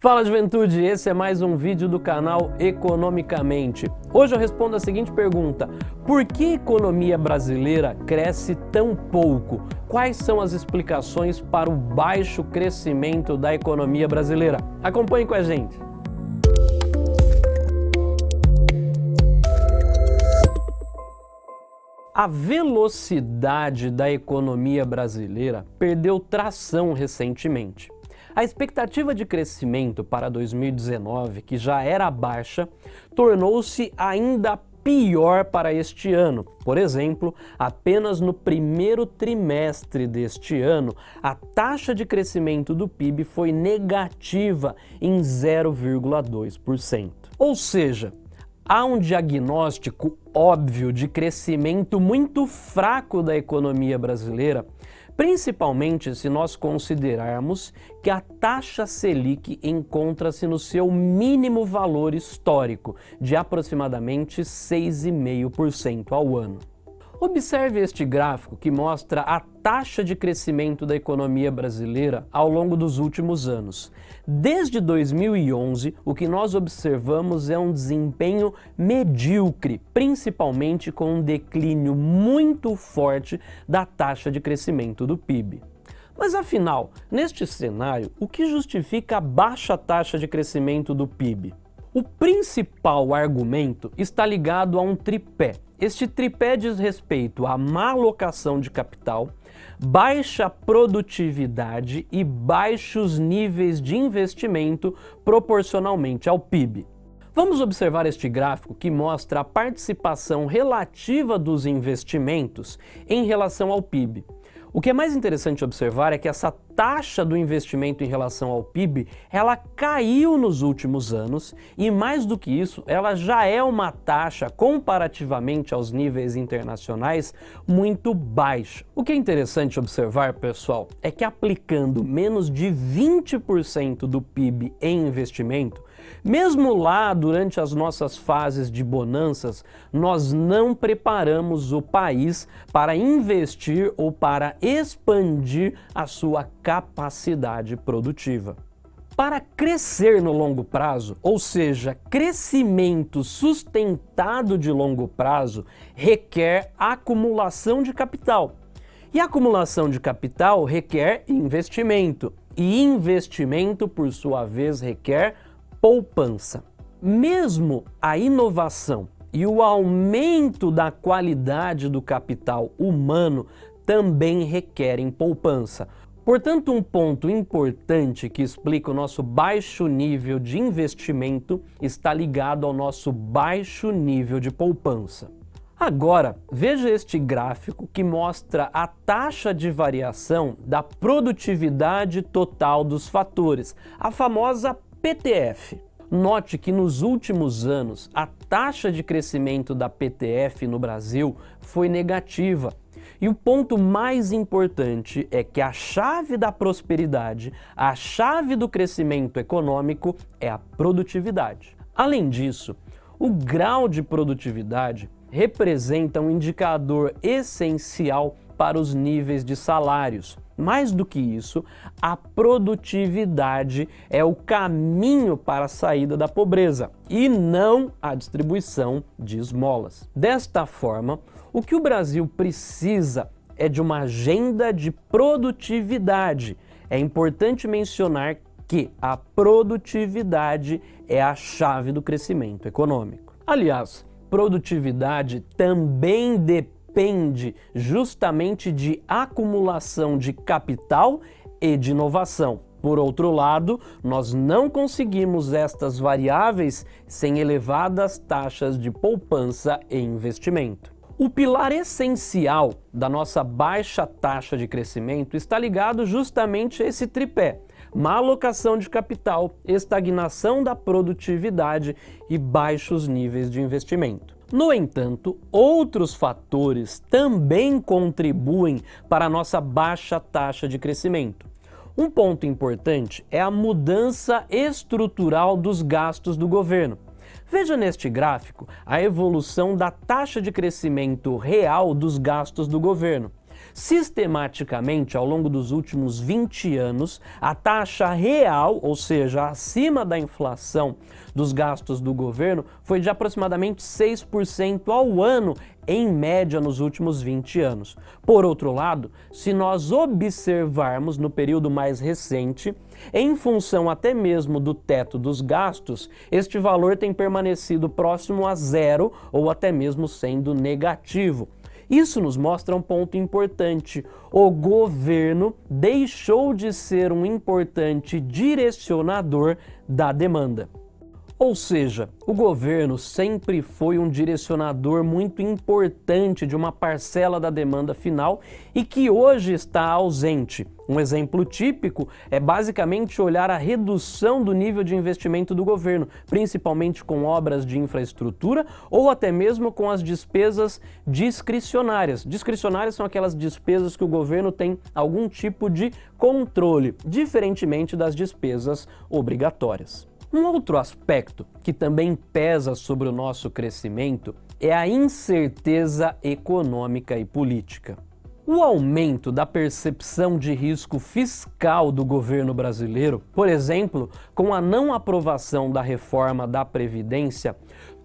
Fala juventude, esse é mais um vídeo do canal Economicamente. Hoje eu respondo a seguinte pergunta, por que a economia brasileira cresce tão pouco? Quais são as explicações para o baixo crescimento da economia brasileira? Acompanhe com a gente. A velocidade da economia brasileira perdeu tração recentemente. A expectativa de crescimento para 2019, que já era baixa, tornou-se ainda pior para este ano. Por exemplo, apenas no primeiro trimestre deste ano, a taxa de crescimento do PIB foi negativa em 0,2%. Ou seja, há um diagnóstico óbvio de crescimento muito fraco da economia brasileira principalmente se nós considerarmos que a taxa Selic encontra-se no seu mínimo valor histórico, de aproximadamente 6,5% ao ano. Observe este gráfico que mostra a taxa de crescimento da economia brasileira ao longo dos últimos anos. Desde 2011, o que nós observamos é um desempenho medíocre, principalmente com um declínio muito forte da taxa de crescimento do PIB. Mas afinal, neste cenário, o que justifica a baixa taxa de crescimento do PIB? O principal argumento está ligado a um tripé. Este tripé diz respeito à má alocação de capital, baixa produtividade e baixos níveis de investimento proporcionalmente ao PIB. Vamos observar este gráfico que mostra a participação relativa dos investimentos em relação ao PIB. O que é mais interessante observar é que essa taxa do investimento em relação ao PIB, ela caiu nos últimos anos e mais do que isso, ela já é uma taxa comparativamente aos níveis internacionais muito baixa. O que é interessante observar, pessoal, é que aplicando menos de 20% do PIB em investimento, mesmo lá, durante as nossas fases de bonanças, nós não preparamos o país para investir ou para expandir a sua capacidade produtiva. Para crescer no longo prazo, ou seja, crescimento sustentado de longo prazo, requer acumulação de capital. E acumulação de capital requer investimento. E investimento, por sua vez, requer poupança. Mesmo a inovação e o aumento da qualidade do capital humano também requerem poupança. Portanto, um ponto importante que explica o nosso baixo nível de investimento está ligado ao nosso baixo nível de poupança. Agora, veja este gráfico que mostra a taxa de variação da produtividade total dos fatores, a famosa PTF. Note que nos últimos anos a taxa de crescimento da PTF no Brasil foi negativa. E o ponto mais importante é que a chave da prosperidade, a chave do crescimento econômico é a produtividade. Além disso, o grau de produtividade representa um indicador essencial para os níveis de salários. Mais do que isso, a produtividade é o caminho para a saída da pobreza e não a distribuição de esmolas. Desta forma, o que o Brasil precisa é de uma agenda de produtividade. É importante mencionar que a produtividade é a chave do crescimento econômico. Aliás, produtividade também depende depende justamente de acumulação de capital e de inovação. Por outro lado, nós não conseguimos estas variáveis sem elevadas taxas de poupança e investimento. O pilar essencial da nossa baixa taxa de crescimento está ligado justamente a esse tripé. Má alocação de capital, estagnação da produtividade e baixos níveis de investimento. No entanto, outros fatores também contribuem para a nossa baixa taxa de crescimento. Um ponto importante é a mudança estrutural dos gastos do governo. Veja neste gráfico a evolução da taxa de crescimento real dos gastos do governo. Sistematicamente, ao longo dos últimos 20 anos, a taxa real, ou seja, acima da inflação dos gastos do governo, foi de aproximadamente 6% ao ano em média nos últimos 20 anos. Por outro lado, se nós observarmos no período mais recente, em função até mesmo do teto dos gastos, este valor tem permanecido próximo a zero ou até mesmo sendo negativo. Isso nos mostra um ponto importante. O governo deixou de ser um importante direcionador da demanda. Ou seja, o governo sempre foi um direcionador muito importante de uma parcela da demanda final e que hoje está ausente. Um exemplo típico é basicamente olhar a redução do nível de investimento do governo, principalmente com obras de infraestrutura ou até mesmo com as despesas discricionárias. Discricionárias são aquelas despesas que o governo tem algum tipo de controle, diferentemente das despesas obrigatórias. Um outro aspecto que também pesa sobre o nosso crescimento é a incerteza econômica e política. O aumento da percepção de risco fiscal do governo brasileiro, por exemplo, com a não aprovação da reforma da Previdência,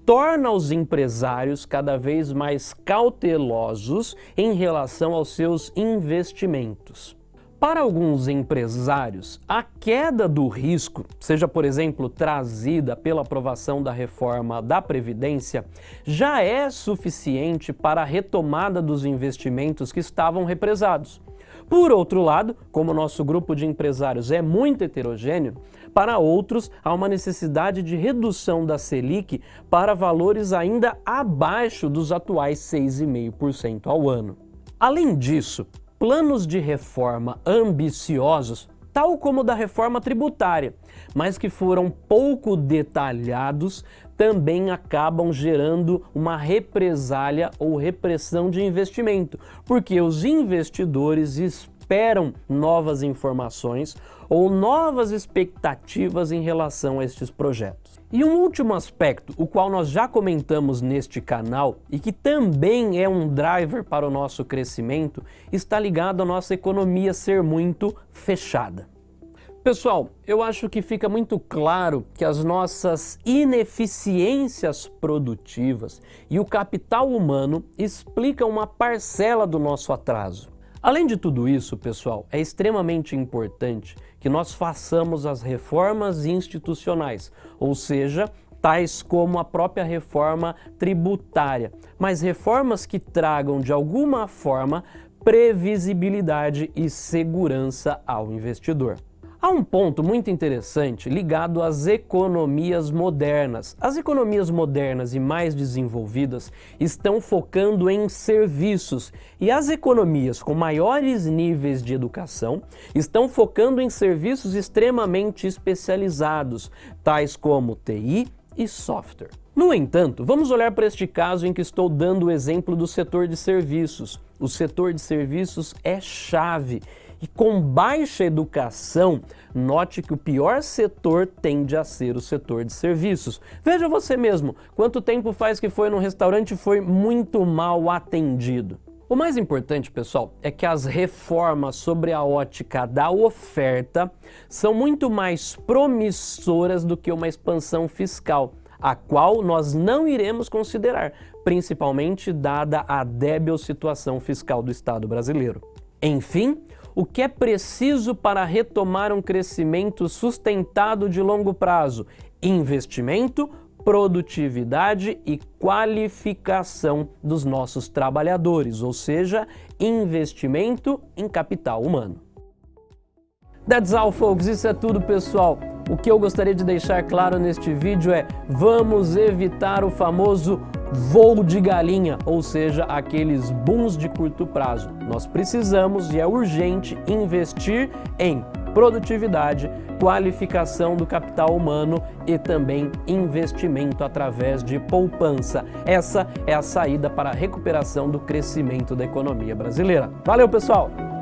torna os empresários cada vez mais cautelosos em relação aos seus investimentos. Para alguns empresários, a queda do risco, seja por exemplo trazida pela aprovação da reforma da Previdência, já é suficiente para a retomada dos investimentos que estavam represados. Por outro lado, como nosso grupo de empresários é muito heterogêneo, para outros há uma necessidade de redução da Selic para valores ainda abaixo dos atuais 6,5% ao ano. Além disso, planos de reforma ambiciosos, tal como o da reforma tributária, mas que foram pouco detalhados, também acabam gerando uma represália ou repressão de investimento, porque os investidores esperam novas informações ou novas expectativas em relação a estes projetos. E um último aspecto, o qual nós já comentamos neste canal e que também é um driver para o nosso crescimento, está ligado à nossa economia ser muito fechada. Pessoal, eu acho que fica muito claro que as nossas ineficiências produtivas e o capital humano explicam uma parcela do nosso atraso. Além de tudo isso, pessoal, é extremamente importante que nós façamos as reformas institucionais, ou seja, tais como a própria reforma tributária, mas reformas que tragam de alguma forma previsibilidade e segurança ao investidor. Há um ponto muito interessante ligado às economias modernas. As economias modernas e mais desenvolvidas estão focando em serviços e as economias com maiores níveis de educação estão focando em serviços extremamente especializados, tais como TI e software. No entanto, vamos olhar para este caso em que estou dando o exemplo do setor de serviços. O setor de serviços é chave e com baixa educação, note que o pior setor tende a ser o setor de serviços. Veja você mesmo, quanto tempo faz que foi num restaurante e foi muito mal atendido. O mais importante, pessoal, é que as reformas sobre a ótica da oferta são muito mais promissoras do que uma expansão fiscal, a qual nós não iremos considerar, principalmente dada a débil situação fiscal do Estado brasileiro. Enfim, o que é preciso para retomar um crescimento sustentado de longo prazo? Investimento, produtividade e qualificação dos nossos trabalhadores, ou seja, investimento em capital humano. That's all, folks. Isso é tudo, pessoal. O que eu gostaria de deixar claro neste vídeo é vamos evitar o famoso voo de galinha, ou seja, aqueles booms de curto prazo. Nós precisamos e é urgente investir em produtividade, qualificação do capital humano e também investimento através de poupança. Essa é a saída para a recuperação do crescimento da economia brasileira. Valeu, pessoal!